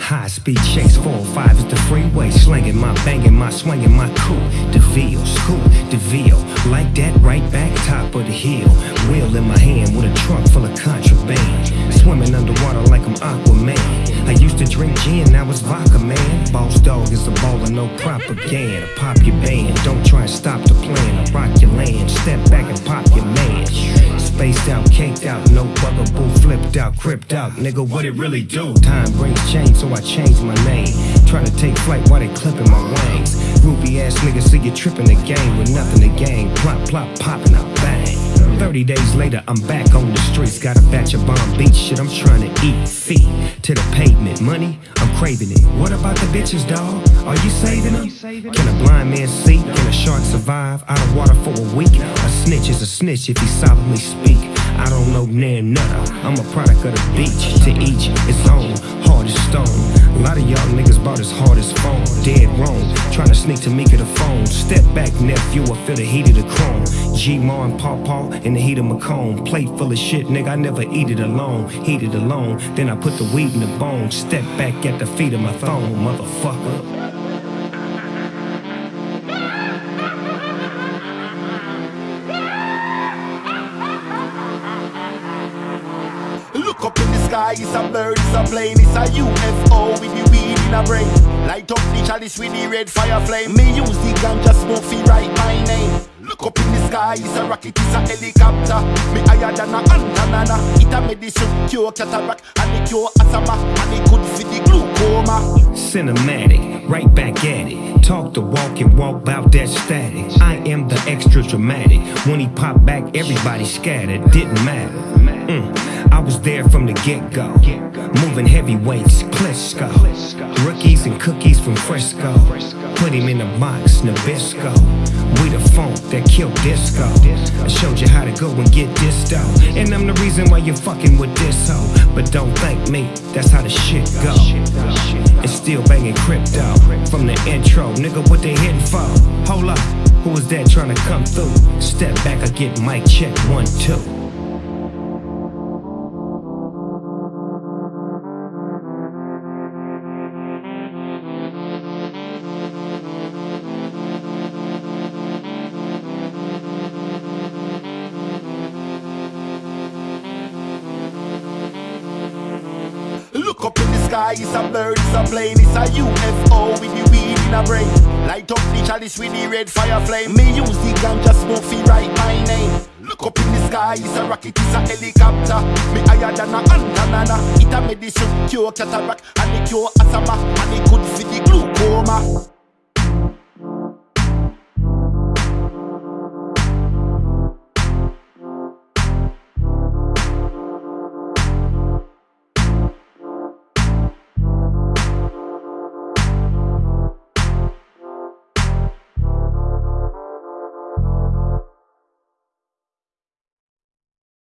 High speed chase, 405 is the freeway. Slanging my, banging my, swinging my coupe. DeVille, scoop, DeVille. Like that, right back, top of the hill. Wheel in my hand with a trunk full of contraband. Swimming underwater like I'm Aquaman. I used to drink gin, now it's vodka, man. Boss dog is a baller, no propaganda. Pop your band, don't try and stop the plan. I rock your land, step back and pop your man. Spaced out, caked out, no flipped out, cripped out. Nigga, what it really do? Time brings change, so I changed my name. Try to take flight while they clipping my wings. Groupie ass nigga, see you tripping the game with nothing to gain. Plop, plop, popping out. 30 days later, I'm back on the streets. Got a batch of bomb beach shit, I'm trying to eat. Feet to the pavement. Money, I'm craving it. What about the bitches, dawg? Are you saving them? Can a blind man see? Can a shark survive out of water for a week? A snitch is a snitch if he solemnly speak. I don't know near nutter. I'm a product of the beach. To each its own. Hard as stone. A lot of y'all bought as hard as phone. Dead wrong. Trying to sneak to Mika the phone. Step back, nephew. I feel the heat of the chrome. G Ma and Paw Paw in the heat of my cone. Plate full of shit, nigga. I never eat it alone. Heat it alone. Then I put the weed in the bone. Step back at the feet of my throne, motherfucker. Sky, it's a bird, it's a plane, it's a UFO with the weed in a brain. Light up the chalice with the red fire flame. Me use the ganja smoke fi write my name. Look up in the sky, it's a rocket, it's a helicopter. Me higher than a antenna. It a medicine cure cataract and it cure asthma and it good for the glaucoma. Cinematic, right back at it. Talk the walk and walk about that static. I am the extra dramatic. When he popped back, everybody scattered. Didn't matter. Mm, I was there from the get go. Moving heavyweights, Klitschko. Rookies and cookies from Frisco. Put him in a box, Nabisco. We the funk that killed disco. I showed you how to go and get dough. And I'm the reason why you're fucking with this hoe. But don't thank me, that's how the shit go. And still banging crypto from the intro. Nigga, what they hitting for? Hold up, who was that trying to come through? Step back, I get mic check one, two. Sky, it's a bird, it's a plane, it's a UFO with the weed in a brain. Light up the chalice with the red fire flame. Me use the ganja smoke fi write my name. Look up in the sky, it's a rocket, it's a helicopter. Me higher than a antenna. It a medicine cure cataract and it cure asthma and it good for the glaucoma.